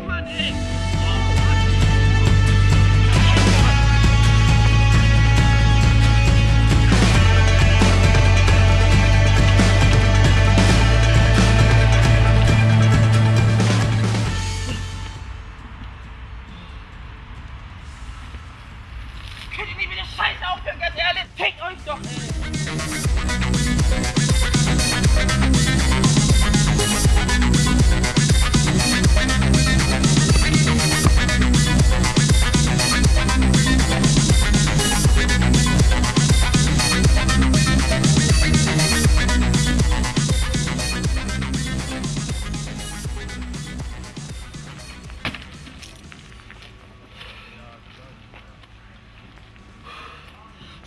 Mann, ey! Könnt ihr nicht mit der Scheiße aufhören, ganz ehrlich? Fickt euch doch, ey!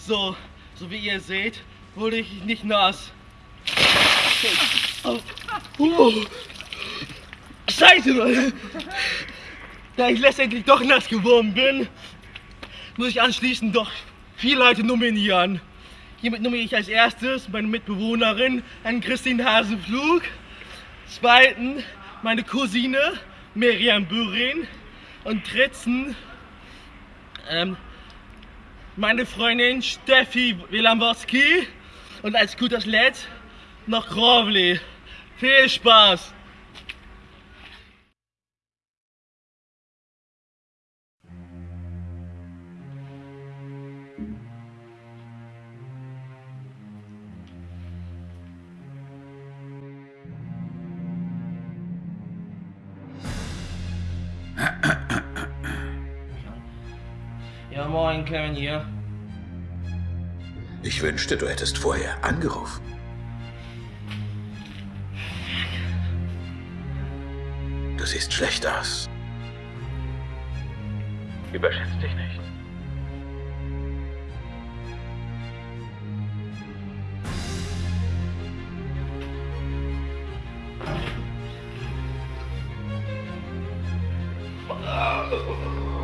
So, so wie ihr seht, wurde ich nicht nass. Oh. Scheiße, Leute! Da ich letztendlich doch nass geworden bin, muss ich anschließend doch vier Leute nominieren. Hiermit nominiere ich als erstes meine Mitbewohnerin, an Christine Hasenflug. Zweitens meine Cousine Miriam Bürin. Und drittens ähm, meine Freundin Steffi Wilamowski und als gutes Letzt noch Grovli. Viel Spaß! Ja, moin, Kevin hier. Ich wünschte, du hättest vorher angerufen. Du siehst schlecht aus. Überschätzt dich nicht.